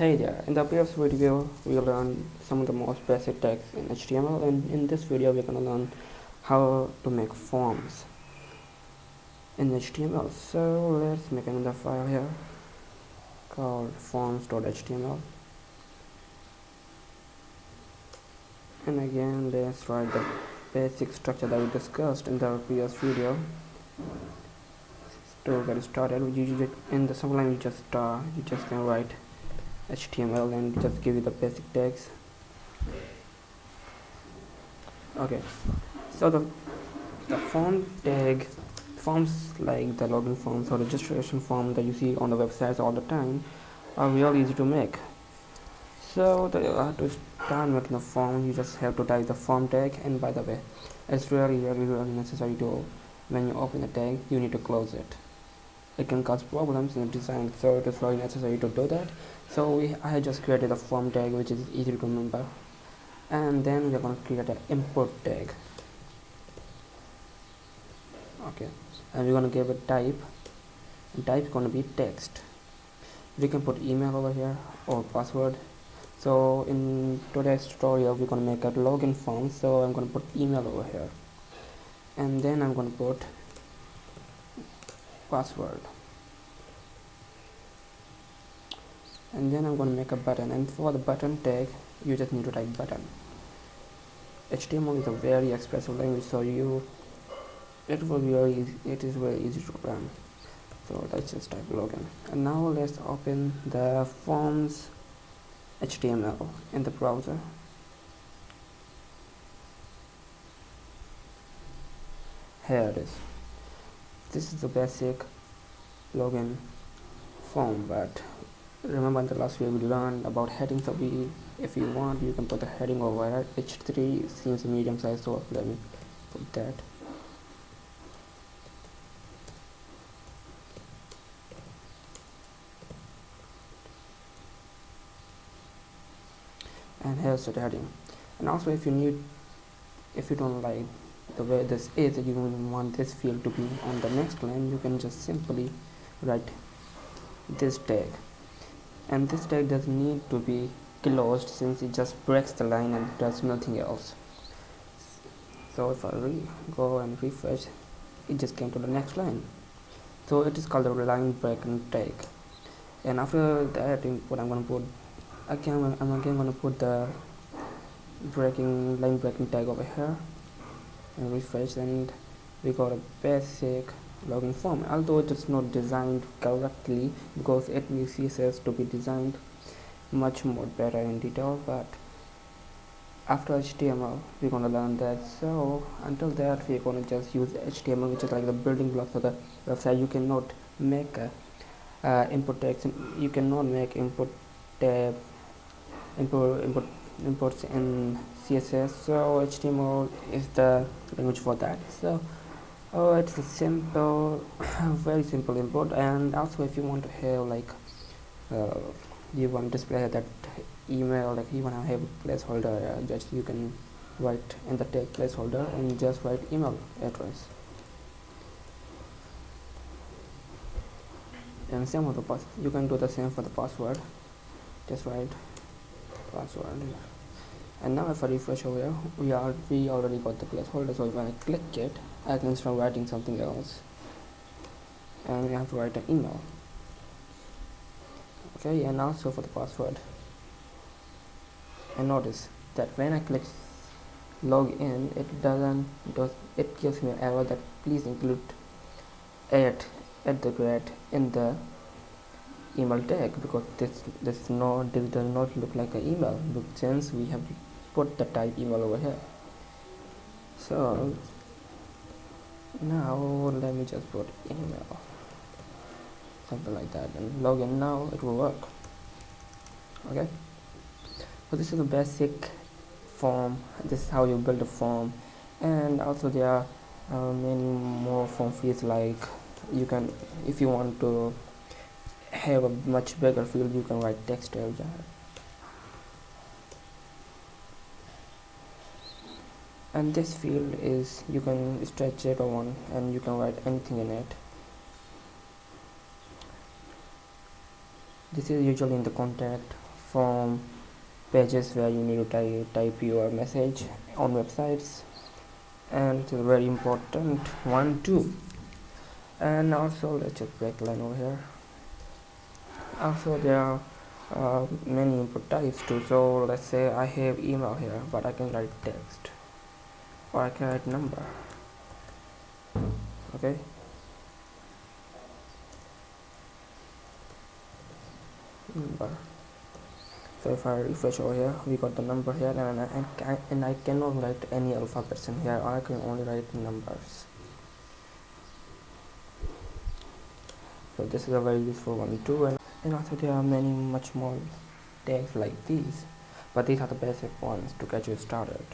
Hey there, in the previous video we learned some of the most basic tags in HTML and in this video we're to learn how to make forms in HTML. So let's make another file here called forms.html and again let's write the basic structure that we discussed in the previous video. To get started. In the sublime you just uh, you just can write HTML and just give you the basic tags okay. So the the form tag forms like the login forms or registration form that you see on the websites all the time are really easy to make. So the, uh, to start making a form you just have to type the form tag and by the way it's really really really necessary to when you open the tag you need to close it it can cause problems in the design so it is really necessary to do that. So we, I just created a form tag which is easy to remember. And then we're going to create an import tag. Okay and we're going to give a type. And type is going to be text. We can put email over here or password. So in today's tutorial we're going to make a login form. So I'm going to put email over here. And then I'm going to put password. And then I'm going to make a button and for the button tag you just need to type button. HTML is a very expressive language so you it will be very easy, it is very easy to run. So let's just type login. And now let's open the forms HTML in the browser. Here it is this is the basic login form but remember in the last video we learned about headings we if you want you can put the heading over here h3 seems medium size so let me put that. And here's the heading. And also if you need if you don't like the way this is you want this field to be on the next line. You can just simply write this tag. And this tag doesn't need to be closed since it just breaks the line and does nothing else. So if I go and refresh it just came to the next line. So it is called the line breaking tag. And after that what I'm going to put again I'm again going to put the breaking line breaking tag over here. and refresh and we got a basic login form. Although it is not designed correctly because it needs css to be designed much more better in detail but after html we're to learn that. So until that we're to just use html which is like the building blocks of the website. You cannot make a uh, input text. You cannot make input tab import input imports in css so html is the language for that so oh it's a simple very simple import and also if you want to have like uh, you want to display that email like you want to have a placeholder uh, just you can write in the tag placeholder and just write email address. And same with the pass you can do the same for the password. Just write password and now if I refresh over here we are we already got the placeholder so when I click it I can start writing something else. And we have to write an email. Okay and also for the password. And notice that when I click log in it doesn't does it gives me an error that please include at at the rate in the email tag because this this not this does not look like an email. Since we have put the type email over here so now let me just put email something like that and login now it will work. Okay? So this is a basic form this is how you build a form and also there are uh, many more form fields like you can if you want to have a much bigger field you can write text area and this field is you can stretch it one and you can write anything in it. This is usually in the contact form pages where you need to type, type your message on websites. And it's a very important one too and also let's just break line over here. Also there are uh, many input types too. So let's say I have email here but I can write text or I can write number. Okay. Number. So if I refresh over here we got the number here and I, and I cannot write any alphabets in here. I can only write numbers. So this is a very useful one too and, and also there are many much more tags like these. But these are the basic ones to get you started